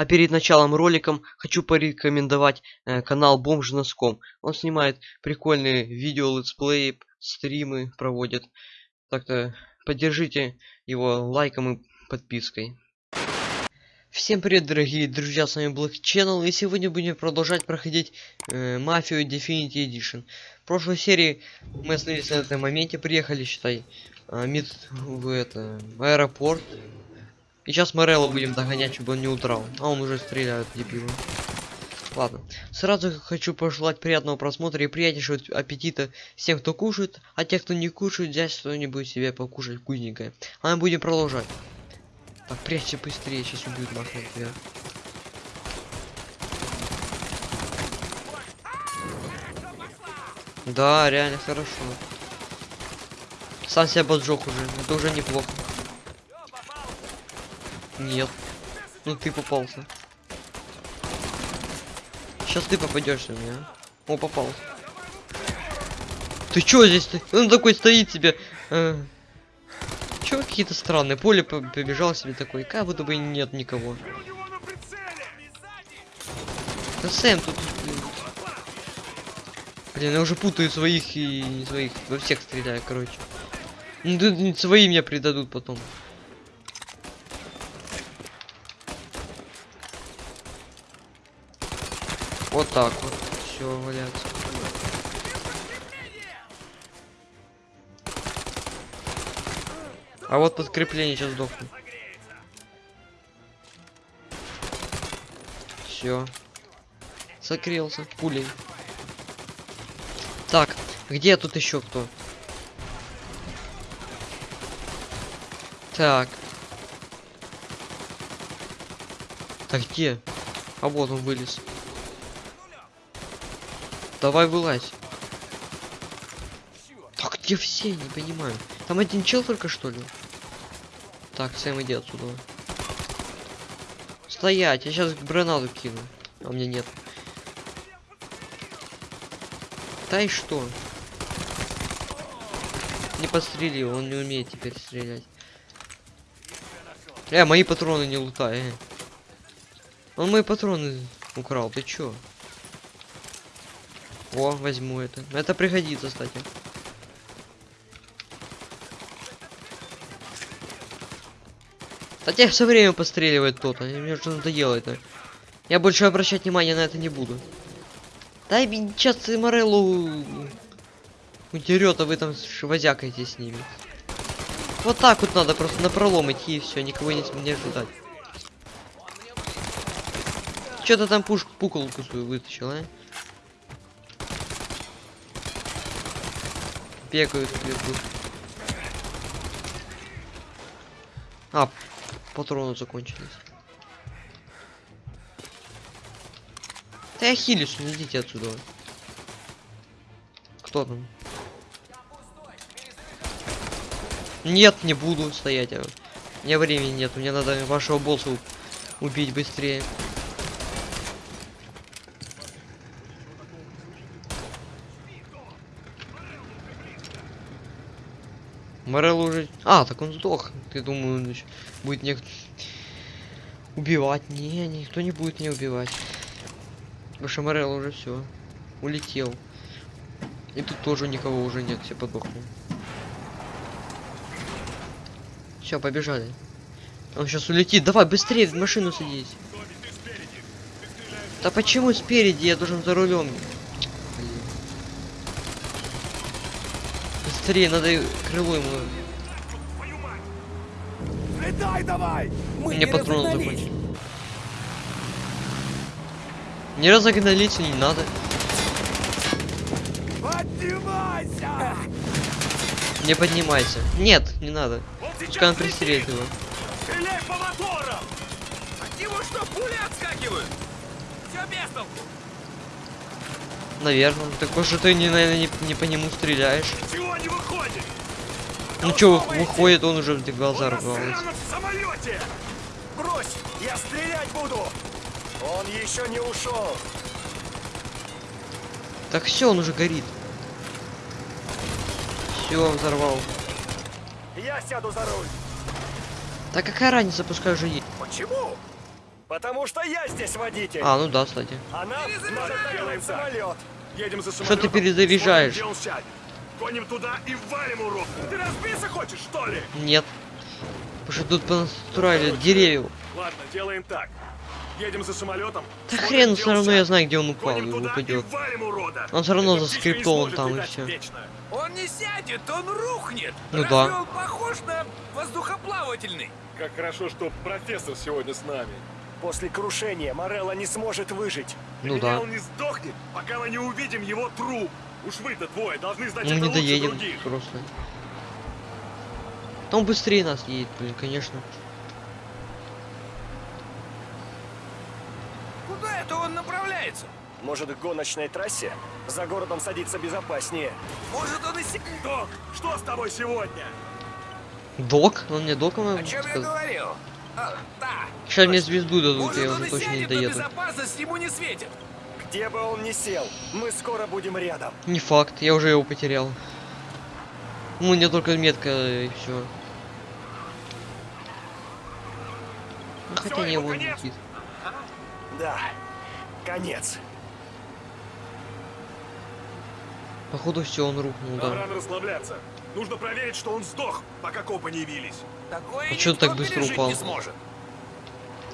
А перед началом роликом хочу порекомендовать э, канал Бомж Носком. Он снимает прикольные видео, летсплеи, стримы проводит. Так-то поддержите его лайком и подпиской. Всем привет, дорогие друзья, с вами Black Channel, и сегодня будем продолжать проходить э, Мафию Definity Edition. В прошлой серии мы остановились на этом моменте, приехали, считай, э, мид в это, аэропорт. И сейчас Морелло будем догонять, чтобы он не удрал. А он уже стреляет, дебилы. Ладно. Сразу хочу пожелать приятного просмотра и приятнейшего аппетита всем, кто кушает, а те, кто не кушает, взять что-нибудь себе покушать вкусненькое. А мы будем продолжать. Так, прячься быстрее, сейчас убьют нахрен тебя. Да, реально хорошо. Сам себя поджег уже, это уже неплохо. Нет. Ну ты попался. Сейчас ты попадешь на меня. О, попался. Ты чё здесь? -то? Он такой стоит себе. Э, чё какие-то странные? Поле побежал себе такой. Как будто бы нет никого. Да Сэм тут... Блин, я уже путаю своих и не своих. Во всех стреляю, короче. Ну, да, свои меня предадут потом. Вот так вот. Все, валяться. А вот подкрепление сейчас сдохнет. Все. Сокрелся пулей. Так, где тут еще кто? Так. Так где? А вот он вылез. Давай вылазь. Так где все? Не понимаю. Там один чел только что ли? Так, Сэм иди отсюда. Стоять, я сейчас гранату кину. А у меня нет. И что? Не подстрели, он не умеет теперь стрелять. Э, мои патроны не лутай. Э. Он мои патроны украл, ты чё? О, возьму это. Это пригодится, кстати. Хотя все время постреливает кто-то. Мне уже надоело это. Я больше обращать внимания на это не буду. Дай сейчас Мореллу удерет, а вы там возякаете с ними. Вот так вот надо просто на пролом идти и все, никого не, не ожидать. Что-то там пушку пуколку свою вытащил, а? Бегают вверху. А, патроны закончились. Да я хилюсь, не идите отсюда. Кто там? Нет, не буду стоять. У меня времени нет, мне надо вашего босса убить быстрее. Морел уже... А, так он сдох. Ты думаю, он будет не... Убивать? Не, никто не будет не убивать. Потому что Морел уже все. Улетел. И тут тоже никого уже нет, все подохли. Все, побежали. Он сейчас улетит. Давай, быстрее в машину садись. Да почему спереди? Я должен за рулем. Быстрее, надо крыло ему. Летай давай! Мы Мне патроны закончились. Не разогнались, не надо. Поднимайся! Не поднимайся. Нет, не надо. Пускай он пристрелит его. Стреляй по моторам! От него что, пули отскакивают? Все без толку. Наверное. Так что ты не, наверное, не, не по нему стреляешь. Чего не выходит? Ну что, выходит, он уже в глаза самолете! Брось, я стрелять буду! Он еще не ушел. Так все, он уже горит. Все, взорвал. Я сяду за руль. Так какая разница, пускай уже есть. Почему? Потому что я здесь водитель. А, ну да, кстати. Она самолет. Едем за Что ты перезаряжаешь? Смотрим. Гоним туда и валим урод. Ты разбиться хочешь, что ли? Нет. Потому что тут понастроили деревьев. Ладно, делаем так. Едем за самолетом. Да хрен, все равно я знаю, где он упал Гоним упадет. Он всё равно заскриптован там, и вечно. Он не сядет, он рухнет. Ну Разве да. он похож на воздухоплавательный? Как хорошо, что профессор сегодня с нами. После крушения Морелла не сможет выжить. Ну Меня да. он не сдохнет, пока мы не увидим его труп. Уж вы-то двое должны знать Мы это не лучше доедем других. просто. Он быстрее нас едет, блин, конечно. Куда это он направляется? Может, к гоночной трассе? За городом садиться безопаснее. Может, он и се... Док, что с тобой сегодня? Док? Он мне доком О чем я сказал. говорил? А, да. Сейчас мне звезду дадут, Может, я он уже и точно не сядет, но доеду. безопасность ему не светит. Где бы он ни сел, мы скоро будем рядом. Не факт, я уже его потерял. Ну, у меня только метка и все. Ну, хотя не конец? летит. Да, конец. Походу все, он рухнул, Нам да. рано расслабляться. Нужно проверить, что он сдох, пока копы не явились. Такое А никто так быстро упал?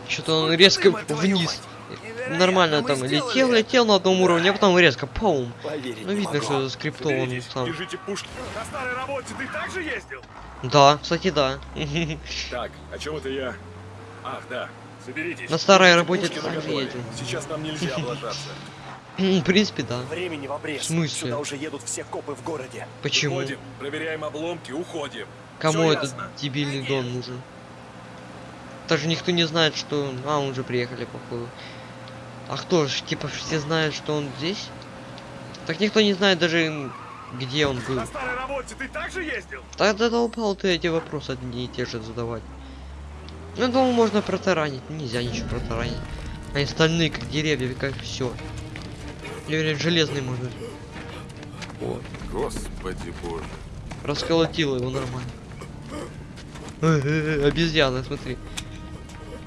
Что-то он резко вниз. Невероятно, Нормально мы там сделали летел, летел на одном уровне, а потом резко паум. Поверить Ну видно, могу. что скриптован Соберитесь, сам. держите пушки. На старой работе ты также ездил? Да, кстати, да. Так, о чем это я? Ах, да. Соберитесь. На старой работе ты также ездил. Сейчас нам нельзя облажаться. В принципе, да. Времени в обрез. В смысле? Сюда уже едут все копы в городе. Почему? Уходим, проверяем обломки, уходим. Кому Всё этот ясно? дебильный дон нужен? Даже никто не знает, что... А, он уже приехали, походу. А кто ж, типа, все знают, что он здесь? Так никто не знает даже, где он был. На старой работе ты также ездил? Тогда долбал ты эти вопросы одни и те же задавать. Ну, думаю, можно протаранить. Нельзя ничего протаранить. Они стальные, как деревья, как все. Или железный можно. О, Господи боже. расколотило его нормально. Обезьяна, смотри.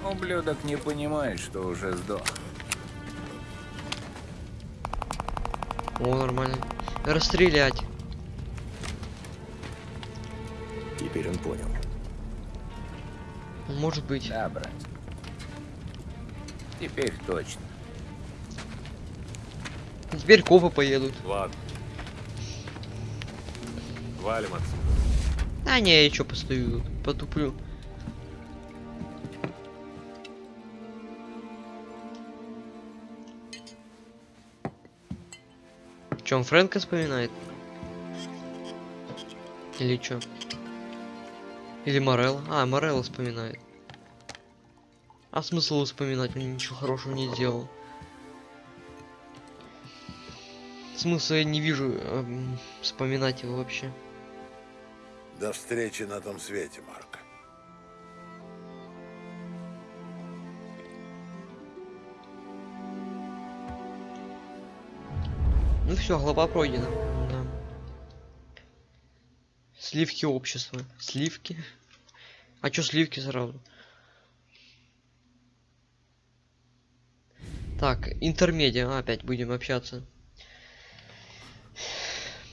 Ублюдок не понимает, что уже сдох. О, нормально. Расстрелять. Теперь он понял. Может быть. Да, брат. Теперь точно. Теперь копы поедут. Ладно. Валим отсюда. А не, я чё постою потуплю. Чё, он Фрэнка вспоминает? Или чё? Или Морелла? А, Морелла вспоминает. А смысл вспоминать? Он ничего хорошего не сделал. Смысла я не вижу эм, вспоминать его вообще. До встречи на том свете, Марк. Ну все, глава пройдена. Да. Сливки общества. Сливки? А чё сливки сразу? Так, интермедиа. Опять будем общаться.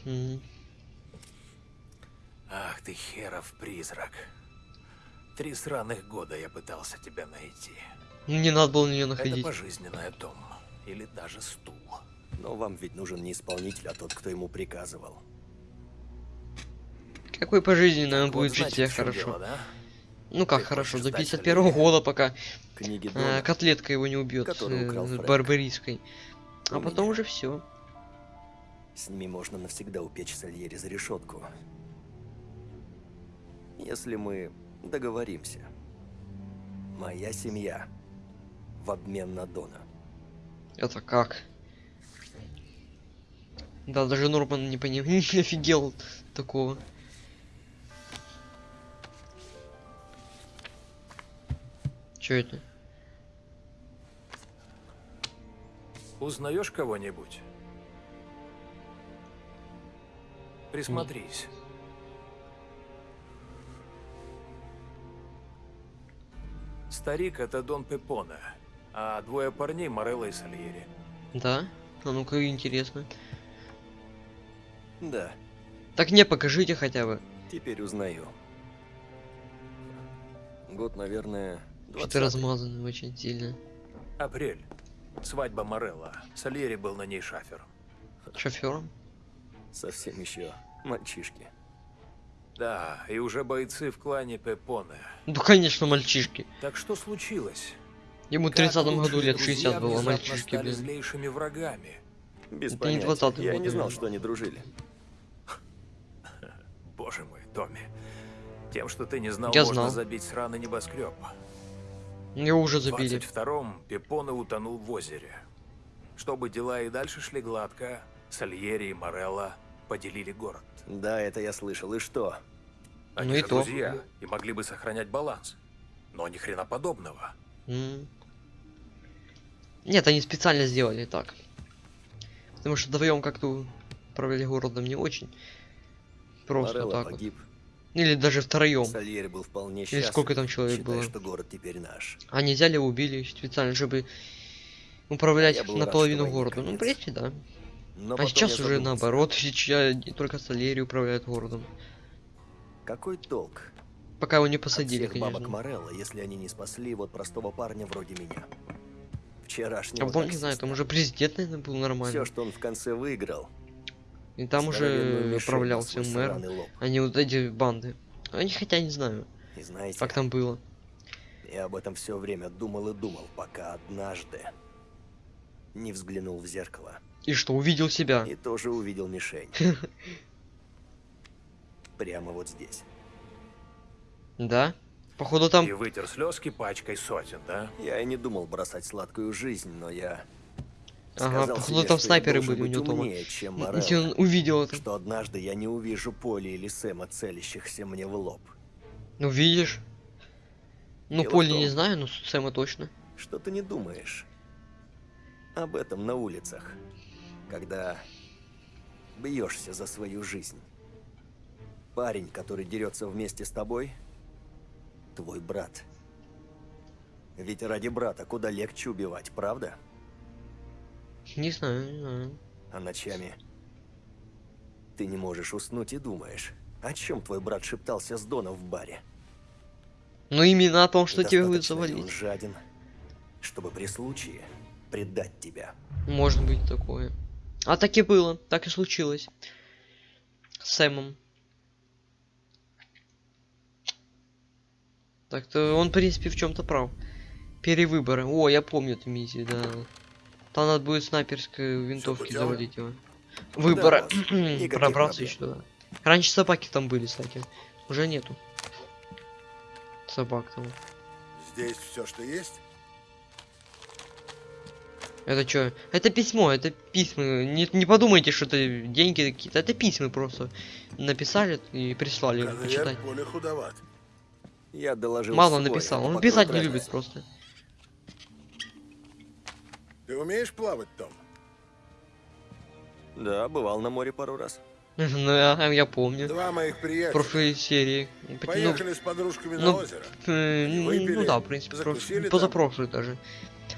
М, Ах ты херов призрак. Три сраных года я пытался тебя найти. Ну, Не надо было на нее Это находить. пожизненная дом. Или даже стул. Но вам ведь нужен не исполнитель, а тот, кто ему приказывал. Какой пожизненный он Вот будет жить чём хорошо. дело, да? Ну как Ты хорошо, до стать 51 Сальери? года пока Книги э, Дона. котлетка его не убьет э, барбариской. А У потом меня. уже все. С ними можно навсегда упечь Сальери за решетку. Если мы договоримся. Моя семья в обмен на Дона. Это как? Да, даже Норман не понял, не офигел такого. Чё это? Узнаешь кого-нибудь? Присмотрись. Старик — это Дон Пепона, а двое парней Морелло и Сальери. Да? А ну-ка, интересно. Да, Так не, покажите хотя бы. теперь узнаю. Год, наверное, Что-то 20-й. размазанный очень сильно. Апрель. Свадьба Морелло. Сальери был на ней шафером. Шофером? Совсем еще мальчишки. Да, и уже бойцы в клане Пепоне. Ну, конечно, мальчишки. Так что случилось? Ему в Как 30 году лет друзья 60 было, мальчишки, блин. злейшими врагами. Без Это не понятия. 20-й Я год, не знал, что они дружили. Боже мой, Томми. Тем, что ты не знал, Я можно знал. забить сраный небоскреб. Его уже В забили. 22-м Пепоне утонул в озере. Чтобы дела и дальше шли гладко, Сальери и Морелло поделили город. Да, это я слышал. И что? Они Ну и же то. друзья и могли бы сохранять баланс. Но ни хрена подобного. Нет, они специально сделали так. Потому что вдвоем как-то управляли городом не очень. Просто Морелло так вот. погиб. Или даже втроем. Сальери был вполне Или счастлив. сколько там человек считая, было. что город теперь наш. Они взяли, убили специально, чтобы управлять рад, наполовину города. Ну, в принципе, да. Но а сейчас уже наоборот, сейчас только Солери управляют городом. Какой толк? Пока его не От посадили, всех бабок конечно. Морелло, если они не спасли вот простого парня вроде меня. А Вчерашнего потом, не знаю, там уже президент, наверное, был нормально. Все, что он в конце выиграл. И там уже управлялся мэр, а не вот эти банды. Они хотя не знаю, И знаете, как там было. я об этом все время думал и думал, пока однажды не взглянул в зеркало. И что, увидел себя? И тоже увидел мишень. Прямо вот здесь. Да? Походу там... И вытер слезки пачкой сотен, да? Я и не думал бросать сладкую жизнь, но я Ага, походу себе, там снайперы были у него дома. умнее, чем Если он увидел это. что однажды я не увижу Поли или Сэма, целящихся мне в лоб. Ну видишь? Ну Дело Поли том- не знаю, но Сэма точно. Что ты не думаешь об этом на улицах, когда бьешься за свою жизнь? Парень, который дерется вместе с тобой, твой брат. Ведь ради брата куда легче убивать, правда? Не знаю, не знаю. А ночами ты не можешь уснуть и думаешь, о чем твой брат шептался с Доном в баре. Ну именно о том, что тебе будет ли он жаден, чтобы при случае предать тебя. Может быть такое. А так и было, так и случилось. С Сэмом. Так-то он, в принципе, в чем-то прав. Перевыборы. О, я помню эту миссию, да. Там надо будет снайперской винтовки завалить его. Никаких Пробраться проблем. еще туда. Раньше собаки там были, кстати. Уже нету. Собак там. Здесь все, что есть? Это что? Это письмо, это письма. Не, не подумайте, что это деньги какие-то. Это письма просто. Написали и прислали Конверт почитать. более худоват. Я доложил Мало свой, написал. Он писать не любит просто. Ты умеешь плавать, Том? Да, бывал на море пару раз. Ну, я, я помню. Два моих В приятеля прошлой серии. Ну, поехали с подружками ну, на озеро. э, ну, выпили, да, в принципе, позапрошлый даже.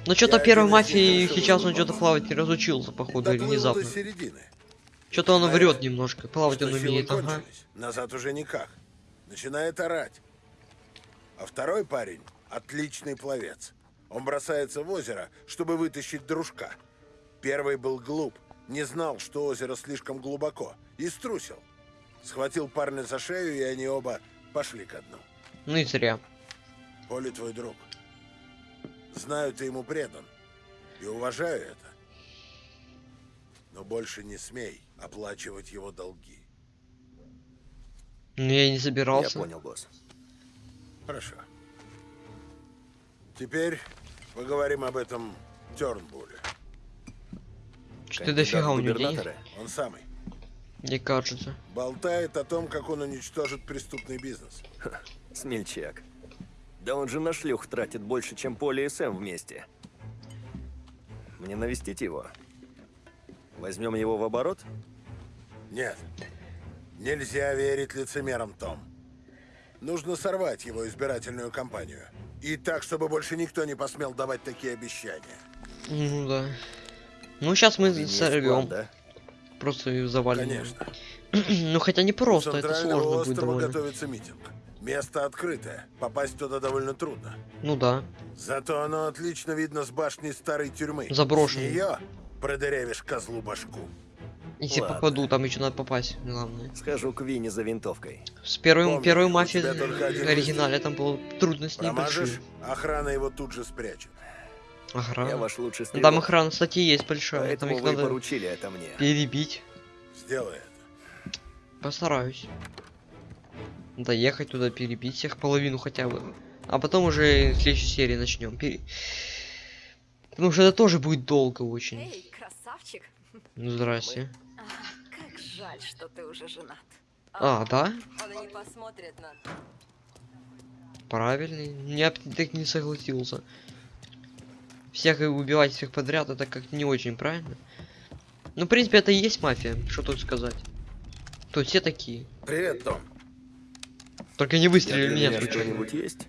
Но что-то первой мафии сейчас он что-то плавать не разучился, походу, или внезапно. Что-то он врет немножко. Плавать он умеет, ага. Назад уже никак. Начинает орать. А второй парень — отличный пловец. Он бросается в озеро, чтобы вытащить дружка. Первый был глуп, не знал, что озеро слишком глубоко, и струсил. Схватил парня за шею, и они оба пошли ко дну. Ну и зря. Поли твой друг. Знаю, ты ему предан. И уважаю это. Но больше не смей оплачивать его долги. Ну я не Я собирался. понял, босс. Хорошо. Теперь поговорим об этом Тернбуле. Что-то дофига у него? Он самый. Мне кажется. Болтает о том, как он уничтожит преступный бизнес. Смельчак. Да он же на шлюх тратит больше, чем Поли и Сэм вместе. Мне навестить его. Возьмем его в оборот? Нет. Нельзя верить лицемерам, Том. Нужно сорвать его избирательную кампанию. И так, чтобы больше никто не посмел давать такие обещания. Ну да. Ну сейчас мы Есть план, сорвем. да? Просто ее завалим. Конечно. ну хотя не просто, это сложно будет довольно. готовится митинг. Место открытое. Попасть туда довольно трудно. Ну да. Зато оно отлично видно с башни старой тюрьмы. Заброшенной. Ее продырявишь козлу башку. Если Ладно. попаду, там еще надо попасть, главное. Схожу к Винни за винтовкой. С первой, Помни, первой мафией в оригинале там было трудности Промажешь, небольшие. охрана его тут же спрячет. Я Охрана. ваш лучший Ну, стрелок. Там охрана, кстати, есть большая. Там Поэтому их вы надо поручили это мне. перебить. Сделай это. Постараюсь. Доехать туда, перебить всех половину хотя бы. А потом уже в следующей серии начнем. Пере... Потому что это тоже будет долго очень. Эй, красавчик. Ну здрасте. А, как жаль, что ты уже женат. А, да? Он не посмотрит на... Правильный. Я так не согласился. Всех и убивать всех подряд, это как не очень правильно. Ну, в принципе, это и есть мафия, что тут сказать. Тут все такие. Привет, Том. Только не для меня что-нибудь есть?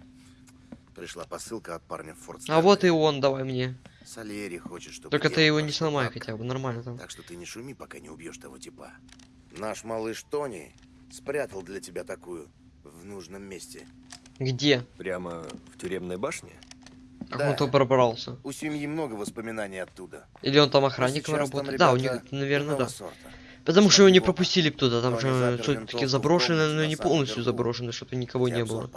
Пришла посылка от парня в Форт А вот и он, давай мне. Сальери хочет, чтобы... Только ты его не сломай так. хотя бы, нормально там. Так что ты не шуми, пока не убьешь того типа. Наш малыш Тони спрятал для тебя такую в нужном месте. Где? Прямо в тюремной башне? Как Да. он то пробрался? У семьи много воспоминаний оттуда. Или он там охранником работает? Да, у них, наверное, да. сорта. Потому что его не пропустили туда, там же все-таки заброшено, но не полностью заброшено, чтобы никого не было.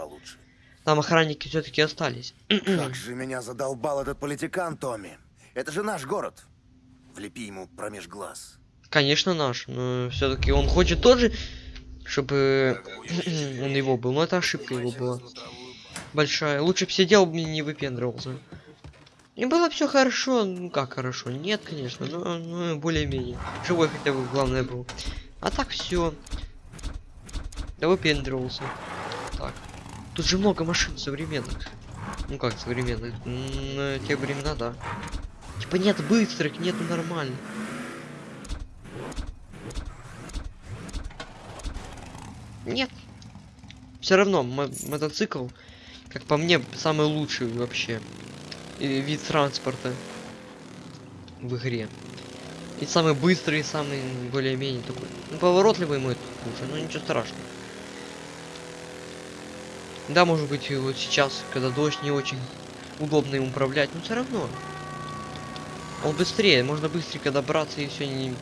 Там охранники все-таки остались. Как же меня задолбал этот политикан, Томми. Это же наш город. Влепи ему промеж глаз. Конечно, наш, но все-таки он хочет тоже, чтобы он его был. Но это ошибка его была. Большая. Лучше бы сидел не выпендривался. И было все хорошо, ну как хорошо. Нет, конечно, но ну, более-менее. Живой хотя бы главное был. А так все. Да выпендривался. Так. Тут же много машин современных. Ну как современных? На те времена, да. Типа нет быстрых, нету нормально. Нет. Все равно мо- мотоцикл, как по мне, самый лучший вообще вид транспорта в игре. И самый быстрый, и самый более-менее такой. Ну, поворотливый мой лучше, но ничего страшного. Да, может быть, вот сейчас, когда дождь не очень удобно им управлять, но все равно. Он быстрее, можно быстренько добраться и все не... Ну,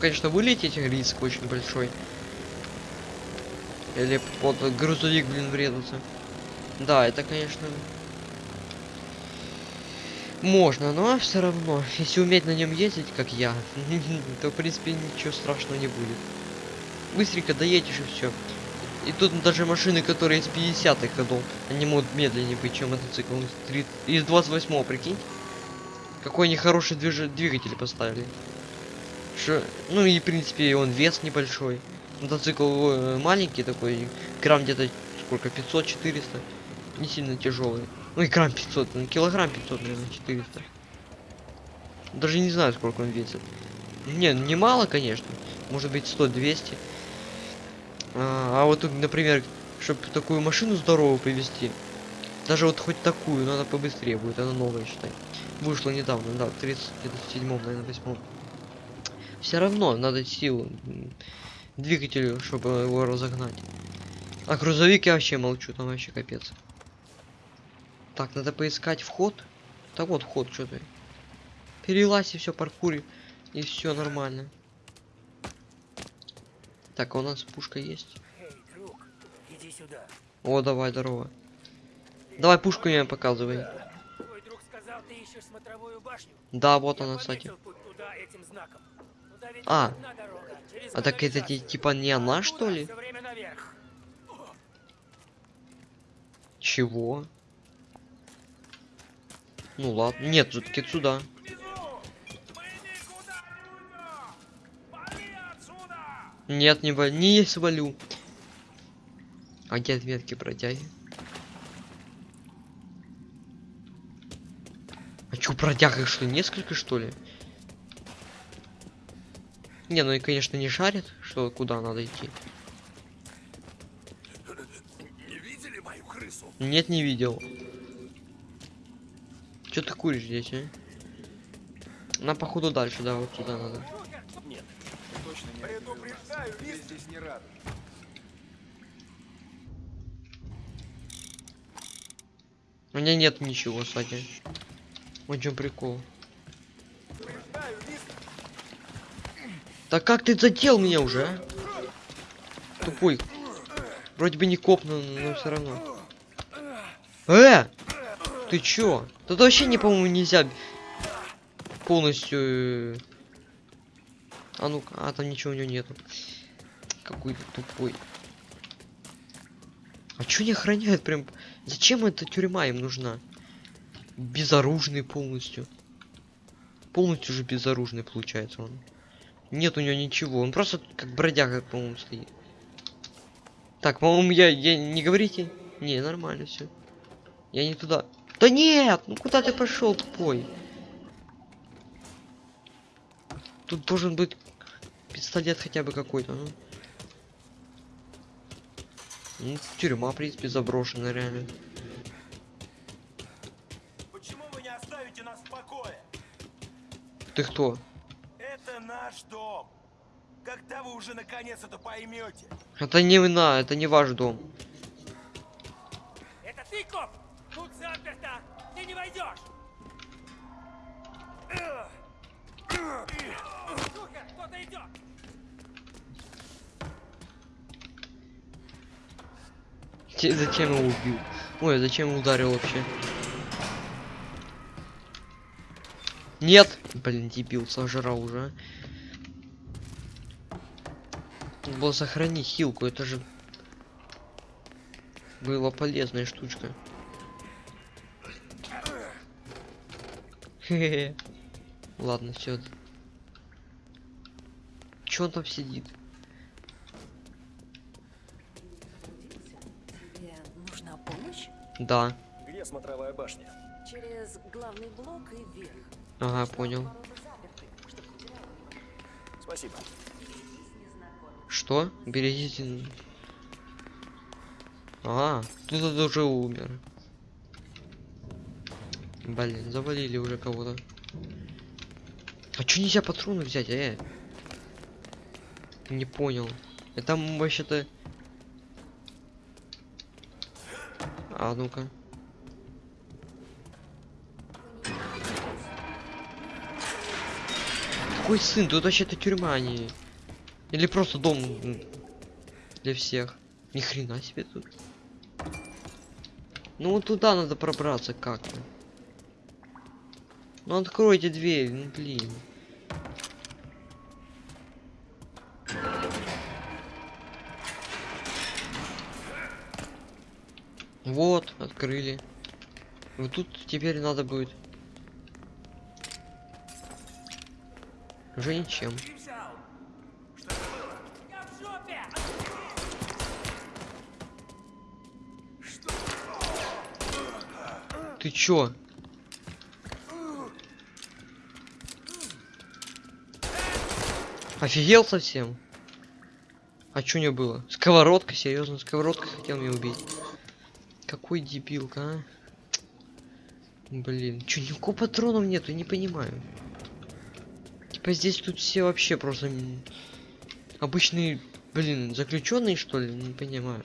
Конечно, вылететь риск очень большой. Или под грузовик, блин, врезаться. Да, это, конечно... Можно, но все равно, если уметь на нем ездить, как я, то в принципе ничего страшного не будет. Быстренько доедешь и все. И тут даже машины, которые из 50-х годов, они могут медленнее быть, чем мотоцикл. Из, 3 из 28-го, прикинь. Какой они хороший движ... двигатель поставили. Что... Ну и в принципе он вес небольшой. Мотоцикл э, маленький такой, грамм где-то сколько, 500-400. Не сильно тяжелый. Ну и грамм 500, ну, килограмм 500, наверное, 400. Даже не знаю, сколько он весит. Не, немало, конечно. Может быть 100-200. А, а вот, например, чтобы такую машину здоровую привезти, даже вот хоть такую, надо побыстрее будет, она новая, считай. Вышла недавно, да, в 37 наверное, 8 Все равно надо силу двигателю, чтобы его разогнать. А грузовик я вообще молчу, там вообще капец. Так, надо поискать вход. Да вот вход, что ты. Перелазь и все, паркури. И все нормально. Так, а у нас пушка есть. Эй, друг, иди сюда. О, давай, здорово. Давай пушку мне показывай. Твой друг сказал, ты ищешь смотровую башню. Да, вот Я она, кстати. путь туда этим знаком. А. А так это типа не она, что ли? Чего? Ну ладно. Нет, все-таки сюда. Нет, не, во- не свалю. А где отметки бродяги? А чё, бродяг их что, несколько что ли? Не, ну и конечно не шарит, что куда надо идти. Не видели мою крысу? Нет, не видел. Че ты куришь здесь, а? На походу дальше, да, вот сюда надо. Предупреждаю, мистер. здесь не рады. У меня нет ничего, кстати. Вот чем прикол. Да как ты задел меня уже, а? Тупой. Вроде бы не копнул, но все равно. Э! Ты чё? Тут вообще не, по-моему, нельзя полностью... э, А ну-ка, а там ничего у него нету. Какой тупой. А чё не охраняют прям? Зачем эта тюрьма им нужна? Безоружный полностью. Полностью же безоружный получается он. Нет у него ничего. Он просто как бродяга, по-моему, стоит. Так, по-моему, я, я не говорите. Не, нормально все. Я не туда. Да нет! Ну куда ты пошел, тупой? Тут должен быть пистолет хотя бы какой-то. Ну. Ну, тюрьма, в принципе, заброшенная, реально. Почему вы не оставите нас в покое? Ты кто? Это наш дом. Когда вы уже наконец это поймете? Это не на, это не ваш дом. Это ты, коп? Тут заперто! Ты не войдешь! Сука, кто-то идет! Зачем его убил? Ой, зачем ударил вообще? Нет! Блин, дебил, сожрал уже. а. Надо было сохранить хилку, это же была полезная штучка. Хе-хе. Ладно, все. Чё он там сидит? Тебе нужна помощь? Да. Где смотровая башня? Через главный блок и вверх. Ага, понял. Спасибо. Что? Берегите. А, кто-то уже умер. Блин, завалили уже кого-то. А чё нельзя патроны взять, э? Не понял. Это там вообще-то... А ну-ка. Какой сын? Тут вообще-то тюрьма, а не... Или просто дом для всех. Ни хрена себе тут. Ну вот туда надо пробраться как-то. Ну откройте дверь, ну блин. Вот, открыли. Вот тут теперь надо будет. Уже ничем. Я в жопе! Ты чё? Офигел совсем? А чё не было? Сковородка, серьезно, сковородка хотел меня убить. Какой дебилка, а? Блин, чё, никакого патронов нету, не понимаю. Типа здесь тут все вообще просто обычные, блин, заключенные что ли, не понимаю.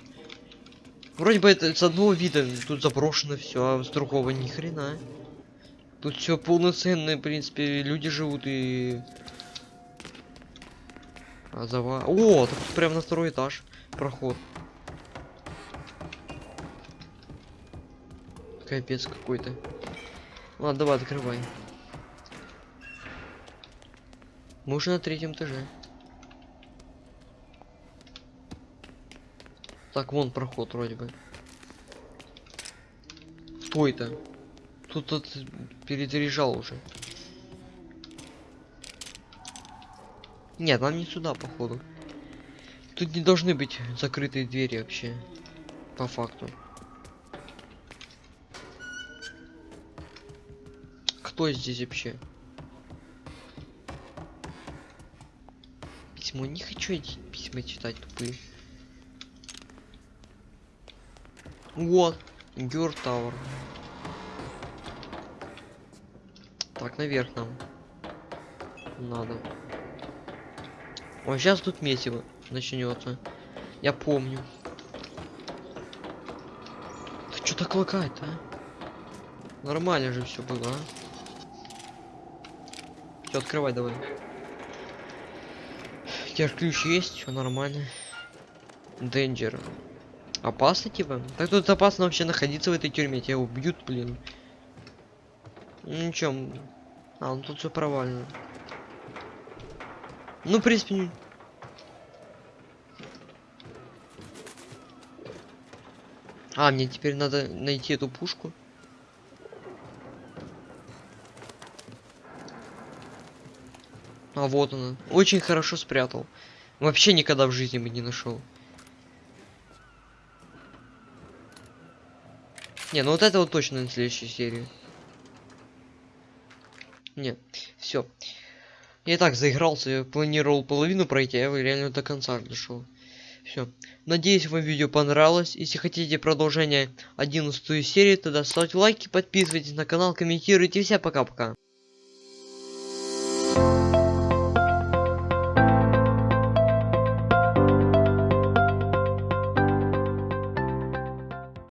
Вроде бы это с одного вида тут заброшено все, а с другого ни хрена. Тут все полноценное, в принципе, люди живут и... А зава... О, так тут прям на второй этаж проход. Капец какой-то. Ладно, давай, открывай. Мы уже на третьем этаже. Так, вон проход вроде бы. Кто это? Тут тот перезаряжал уже. Нет, нам не сюда, походу. Тут не должны быть закрытые двери вообще. По факту. Кто здесь вообще? письмо. Не хочу эти письма читать тупые. Вот. Гюр Тауэр. Так, наверх нам. Надо. О, сейчас тут месиво начнется. Я помню. Ты что так лагает, а? Нормально же все было, а? Все, открывай давай. У ключ есть, все нормально. Денджер. Опасно типа? Так тут опасно вообще находиться в этой тюрьме, тебя убьют, блин. Ну ничего. м. А, ну тут все провально. Ну, в принципе, не- А, мне теперь надо найти эту пушку. А вот она. Очень хорошо спрятал. Вообще никогда в жизни бы не нашел. Не, ну вот это вот точно на следующей серии. Не, все. Я и так заигрался, я планировал половину пройти, а я реально до конца дошел. Все. Надеюсь, вам видео понравилось. Если хотите продолжение 11 серии, тогда ставьте лайки, подписывайтесь на канал, комментируйте. Всем пока-пока.